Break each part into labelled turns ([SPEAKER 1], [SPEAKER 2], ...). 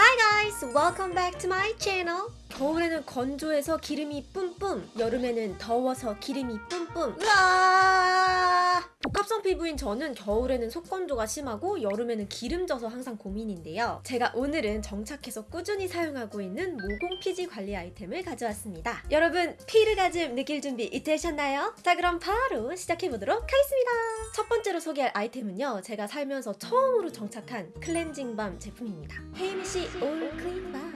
[SPEAKER 1] Hi guys, welcome back to my channel. 겨울에는 건조해서 기름이 뿜뿜, 여름에는 더워서 기름이 뿜뿜. 으아! 복합성 피부인 저는 겨울에는 속건조가 심하고 여름에는 기름져서 항상 고민인데요. 제가 오늘은 정착해서 꾸준히 사용하고 있는 모공 피지 관리 아이템을 가져왔습니다. 여러분 피르가즘 느낄 준비 되셨나요? 자 그럼 바로 시작해보도록 하겠습니다. 첫 번째로 소개할 아이템은요. 제가 살면서 처음으로 정착한 클렌징 balm 제품입니다. 헤이미시 올 클린 밤.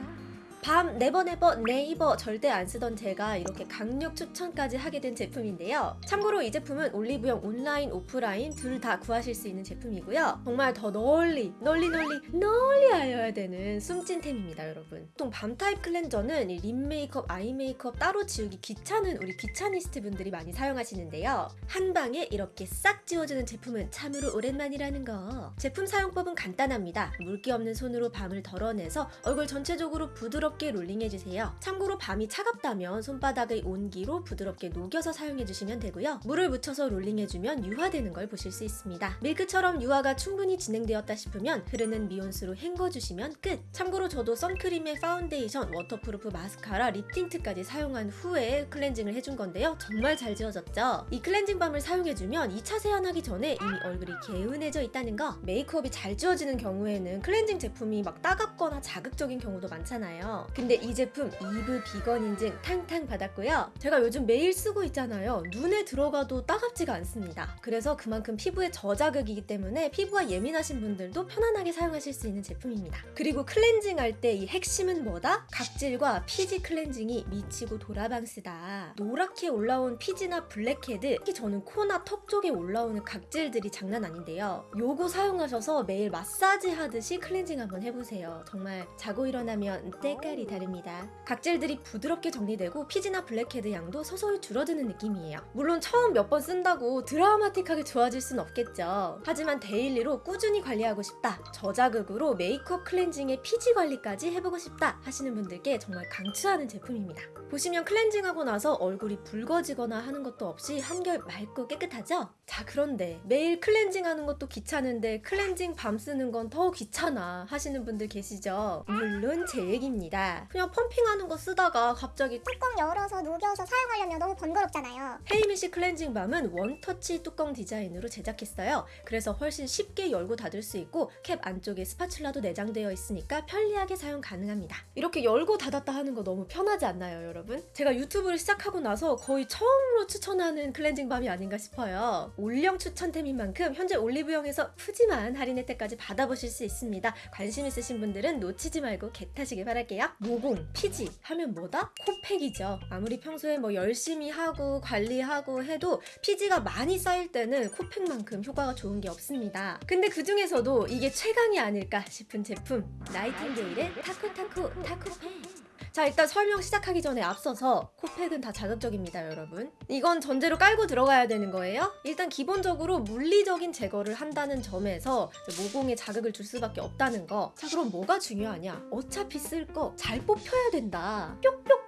[SPEAKER 1] balm never never never 절대 안 쓰던 제가 이렇게 강력 추천까지 하게 된 제품인데요. 참고로 이 제품은 올리브영 온라인, 오프라인 둘 다 구하실 수 있는 제품이고요. 정말 더 널리, 널리 널리, 널리 알려야 되는 숨찐템입니다, 여러분. 보통 balm 타입 cleanser는 lip 메이크업, eye 메이크업 따로 지우기 귀찮은 우리 귀차니스트 분들이 많이 사용하시는데요. 한 방에 이렇게 싹 지워주는 제품은 참으로 오랜만이라는 거. 제품 사용법은 간단합니다. 물기 없는 손으로 balm을 덜어내서 얼굴 전체적으로 부드럽게 부드럽게 롤링해주세요. 참고로 balm이 차갑다면 손바닥의 온기로 부드럽게 녹여서 사용해주시면 되고요. 물을 묻혀서 롤링해주면 유화되는 걸 보실 수 있습니다. 밀크처럼 유화가 충분히 진행되었다 싶으면 흐르는 미온수로 헹궈주시면 끝! 참고로 저도 선크림에 파운데이션, waterproof 마스카라, lip tint까지 사용한 후에 클렌징을 해준 건데요. 정말 잘 지워졌죠? 이 클렌징 balm을 사용해주면 2차 세안하기 전에 이미 얼굴이 개운해져 있다는 거 메이크업이 잘 지워지는 경우에는 클렌징 제품이 막 따갑거나 자극적인 경우도 많잖아요. 근데 이 제품 이브 비건 인증 탕탕 받았고요. 제가 요즘 매일 쓰고 있잖아요. 눈에 들어가도 따갑지가 않습니다. 그래서 그만큼 피부에 저자극이기 때문에 피부가 예민하신 분들도 편안하게 사용하실 수 있는 제품입니다. 그리고 클렌징 할 때 이 핵심은 뭐다? 각질과 피지 클렌징이 미치고 돌아방스다. 노랗게 올라온 피지나 블랙헤드, 특히 저는 코나 턱 쪽에 올라오는 각질들이 장난 아닌데요. 요거 사용하셔서 매일 마사지 하듯이 클렌징 한번 해보세요. 정말 자고 일어나면 때깔 이 다릅니다. 각질들이 부드럽게 정리되고 피지나 블랙헤드 양도 서서히 줄어드는 느낌이에요. 물론 처음 몇 번 쓴다고 드라마틱하게 좋아질 순 없겠죠. 하지만 daily로 꾸준히 관리하고 싶다. 저자극으로 메이크업 클렌징에 피지 관리까지 해보고 싶다 하시는 분들께 정말 강추하는 제품입니다. 보시면 클렌징하고 나서 얼굴이 붉어지거나 하는 것도 없이 한결 맑고 깨끗하죠? 자 그런데 매일 클렌징 하는 것도 귀찮은데 클렌징 balm 쓰는 건 더 귀찮아 하시는 분들 계시죠? 물론 제 얘기입니다. 그냥 펌핑하는 거 쓰다가 갑자기
[SPEAKER 2] 뚜껑 열어서 녹여서 사용하려면 너무 번거롭잖아요.
[SPEAKER 1] 헤이미시 클렌징 balm은 원터치 뚜껑 디자인으로 제작했어요. 그래서 훨씬 쉽게 열고 닫을 수 있고 캡 안쪽에 spatula도 내장되어 있으니까 편리하게 사용 가능합니다. 이렇게 열고 닫았다 하는 거 너무 편하지 않나요, 여러분? 제가 유튜브를 시작하고 나서 거의 처음으로 추천하는 클렌징 balm이 아닌가 싶어요. 올영 추천템인 만큼 현재 올리브영에서 푸짐한 할인 혜택까지 받아보실 수 있습니다. 관심 있으신 분들은 놓치지 말고 겟하시길 바랄게요. 모공, 피지 하면 뭐다? 코팩이죠. 아무리 평소에 뭐 열심히 하고 관리하고 해도 피지가 많이 쌓일 때는 코팩만큼 효과가 좋은 게 없습니다. 근데 그 중에서도 이게 최강이 아닐까 싶은 제품 나이팅게일의 타코타코 타코팩 자 일단 설명 시작하기 전에 앞서서 코팩은 다 자극적입니다 여러분. 이건 전제로 깔고 들어가야 되는 거예요. 일단 기본적으로 물리적인 제거를 한다는 점에서 모공에 자극을 줄 수밖에 없다는 거자 그럼 뭐가 중요하냐? 어차피 쓸 거 잘 뽑혀야 된다. 뾱뾱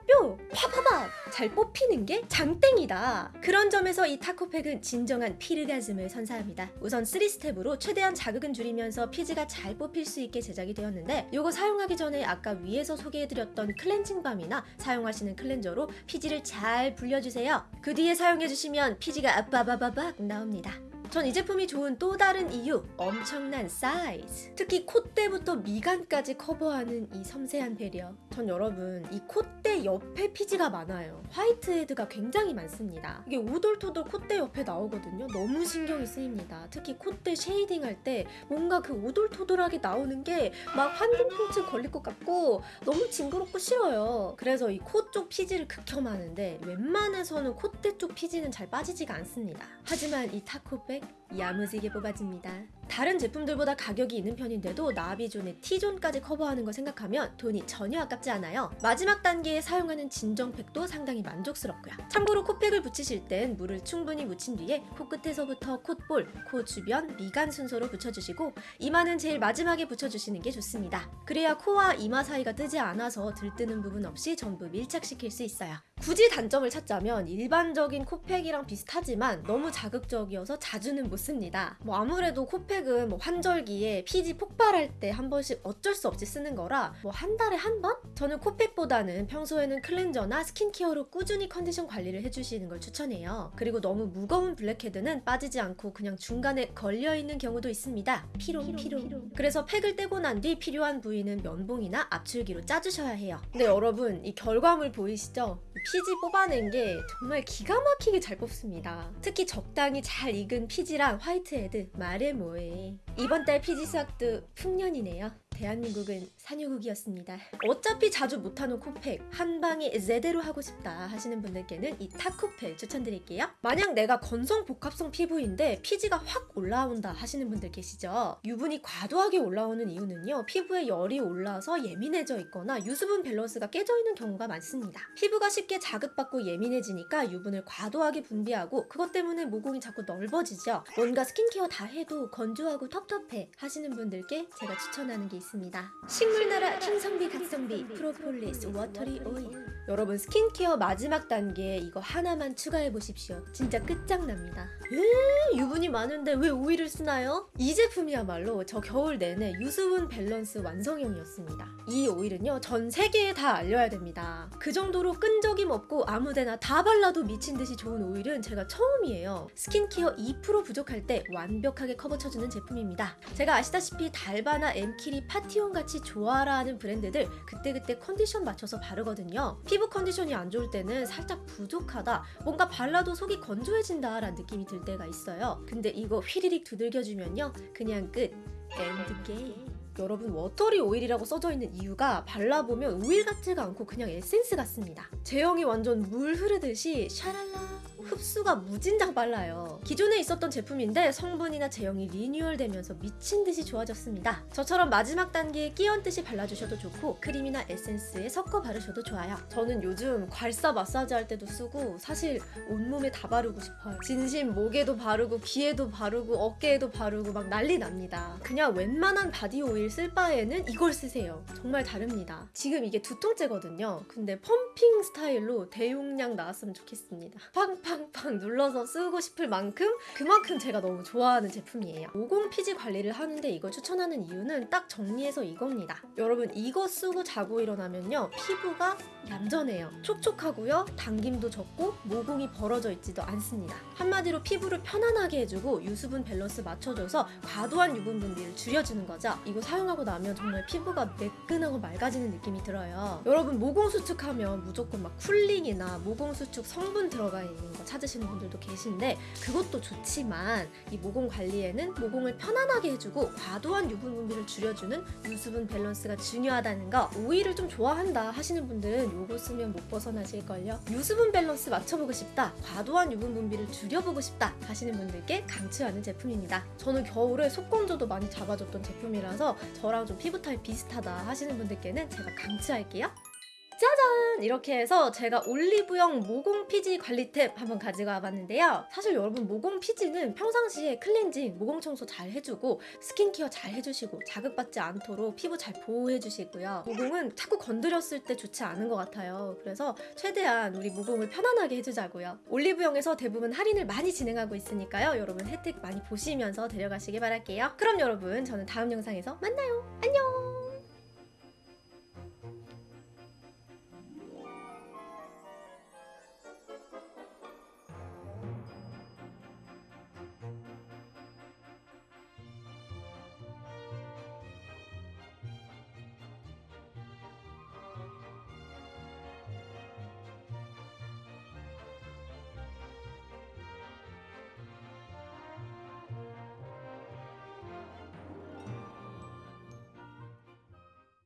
[SPEAKER 1] 파파박 잘 뽑히는 게 장땡이다. 그런 점에서 이 타코팩은 진정한 피르가즘을 선사합니다. 우선 3스텝으로 최대한 자극은 줄이면서 피지가 잘 뽑힐 수 있게 제작이 되었는데 이거 사용하기 전에 아까 위에서 소개해드렸던 클렌징 balm이나 사용하시는 cleanser로 피지를 잘 불려주세요. 그 뒤에 사용해주시면 피지가 아빠바바박 나옵니다 전 이 제품이 좋은 또 다른 이유 엄청난 사이즈. 특히 콧대부터 미간까지 커버하는 이 섬세한 배려. 전 여러분 이 콧대 옆에 피지가 많아요. 화이트헤드가 굉장히 많습니다. 이게 오돌토돌 콧대 옆에 나오거든요. 너무 신경이 쓰입니다. 특히 콧대 shading 할 때 뭔가 그 오돌토돌하게 나오는 게 막 환공포증 걸릴 것 같고 너무 징그럽고 싫어요. 그래서 이 코 쪽 피지를 극혐하는데 웬만해서는 콧대 쪽 피지는 잘 빠지지가 않습니다. 하지만 이 타코팩 click 야무지게 뽑아집니다. 다른 제품들보다 가격이 있는 편인데도 나비존의 T존까지 커버하는 걸 생각하면 돈이 전혀 아깝지 않아요. 마지막 단계에 사용하는 진정팩도 상당히 만족스럽고요. 참고로 코팩을 붙이실 땐 물을 충분히 묻힌 뒤에 코끝에서부터 콧볼, 코 주변, 미간 순서로 붙여주시고 이마는 제일 마지막에 붙여주시는 게 좋습니다. 그래야 코와 이마 사이가 뜨지 않아서 들뜨는 부분 없이 전부 밀착시킬 수 있어요. 굳이 단점을 찾자면 일반적인 코팩이랑 비슷하지만 너무 자극적이어서 자주는 못 씁니다. 뭐 아무래도 코팩은 뭐 환절기에 피지 폭발할 때 한 번씩 어쩔 수 없이 쓰는 거라 뭐 한 달에 한 번? 저는 코팩보다는 평소에는 클렌저나 스킨케어로 꾸준히 컨디션 관리를 해주시는 걸 추천해요. 그리고 너무 무거운 블랙헤드는 빠지지 않고 그냥 중간에 걸려 있는 경우도 있습니다. 피롱 피롱. 그래서 팩을 떼고 난 뒤 필요한 부위는 면봉이나 압출기로 짜주셔야 해요. 근데 여러분 이 결과물 보이시죠? 이 피지 뽑아낸 게 정말 기가 막히게 잘 뽑습니다. 특히 적당히 잘 익은 피지랑 화이트헤드 말해 뭐해. 이번 달 피지 수확도 풍년이네요. 대한민국은 산유국이었습니다. 어차피 자주 못하는 코팩 한 방에 제대로 하고 싶다 하시는 분들께는 이 타코팩 추천드릴게요. 만약 내가 건성 복합성 피부인데 피지가 확 올라온다 하시는 분들 계시죠? 유분이 과도하게 올라오는 이유는요. 피부에 열이 올라서 예민해져 있거나 유수분 밸런스가 깨져 있는 경우가 많습니다. 피부가 쉽게 자극받고 예민해지니까 유분을 과도하게 분비하고 그것 때문에 모공이 자꾸 넓어지죠. 뭔가 스킨케어 다 해도 건조하고 텁텁해 하시는 분들께 제가 추천하는 게 있 습니다. 식물나라 킹성비 갓성비 프로폴리스 watery 오일 여러분 스킨케어 마지막 단계 이거 하나만 추가해 보십시오. 진짜 끝장납니다. 에 유분이 많은데 왜 오일을 쓰나요? 이 제품이야말로 저 겨울 내내 유수분 밸런스 완성형이었습니다. 이 오일은요 전 세계에 다 알려야 됩니다. 그 정도로 끈적임 없고 아무데나 다 발라도 미친 듯이 좋은 오일은 제가 처음이에요. 스킨케어 2% 부족할 때 완벽하게 커버 쳐주는 제품입니다. 제가 아시다시피 달바나 엠키리 파티온 같이 좋아라 하는 브랜드들 그때그때 컨디션 맞춰서 바르거든요. 피부 컨디션이 안 좋을 때는 살짝 부족하다, 뭔가 발라도 속이 건조해진다 라는 느낌이 들 때가 있어요. 근데 이거 휘리릭 두들겨주면요. 그냥 끝. end game. 여러분 watery 오일이라고 써져 있는 이유가 발라보면 오일 같지가 않고 그냥 에센스 같습니다. 제형이 완전 물 흐르듯이 샤랄라 흡수가 무진장 빨라요. 기존에 있었던 제품인데 성분이나 제형이 리뉴얼되면서 미친 듯이 좋아졌습니다. 저처럼 마지막 단계에 끼얹듯이 발라주셔도 좋고 크림이나 에센스에 섞어 바르셔도 좋아요. 저는 요즘 괄사 마사지 할 때도 쓰고 사실 온몸에 다 바르고 싶어요. 진심 목에도 바르고 귀에도 바르고 어깨에도 바르고 막 난리 납니다. 그냥 웬만한 바디 오일 쓸 바에는 이걸 쓰세요. 정말 다릅니다. 지금 이게 두 통째거든요. 근데 펌핑 스타일로 대용량 나왔으면 좋겠습니다. 팡팡팡 눌러서 쓰고 싶을 만큼 그만큼 제가 너무 좋아하는 제품이에요. 모공 피지 관리를 하는데 이걸 추천하는 이유는 딱 정리해서 이겁니다. 여러분 이거 쓰고 자고 일어나면요 피부가 얌전해요. 촉촉하고요 당김도 적고 모공이 벌어져 있지도 않습니다. 한마디로 피부를 편안하게 해주고 유수분 밸런스 맞춰줘서 과도한 유분 분비를 줄여주는 거죠. 이거 사용하고 나면 정말 피부가 매끈하고 맑아지는 느낌이 들어요. 여러분 모공 수축하면 무조건 막 쿨링이나 모공 수축 성분 들어가 있는 거 찾으시는 분들도 계신데 그것 도 좋지만 이 모공 관리에는 모공을 편안하게 해주고 과도한 유분 분비를 줄여주는 유수분 밸런스가 중요하다는 거 오일을 좀 좋아한다 하시는 분들은 요거 쓰면 못 벗어나실걸요. 유수분 밸런스 맞춰보고 싶다 과도한 유분 분비를 줄여보고 싶다 하시는 분들께 강추하는 제품입니다. 저는 겨울에 속건조도 많이 잡아줬던 제품이라서 저랑 좀 피부 타입 비슷하다 하시는 분들께는 제가 강추할게요 짜잔! 이렇게 해서 제가 올리브영 모공 피지 관리템 한번 가지고 와봤는데요. 사실 여러분 모공 피지는 평상시에 클렌징, 모공 청소 잘 해주고 스킨케어 잘 해주시고 자극받지 않도록 피부 잘 보호해주시고요. 모공은 자꾸 건드렸을 때 좋지 않은 것 같아요. 그래서 최대한 우리 모공을 편안하게 해주자고요. 올리브영에서 대부분 할인을 많이 진행하고 있으니까요. 여러분 혜택 많이 보시면서 데려가시길 바랄게요. 그럼 여러분 저는 다음 영상에서 만나요.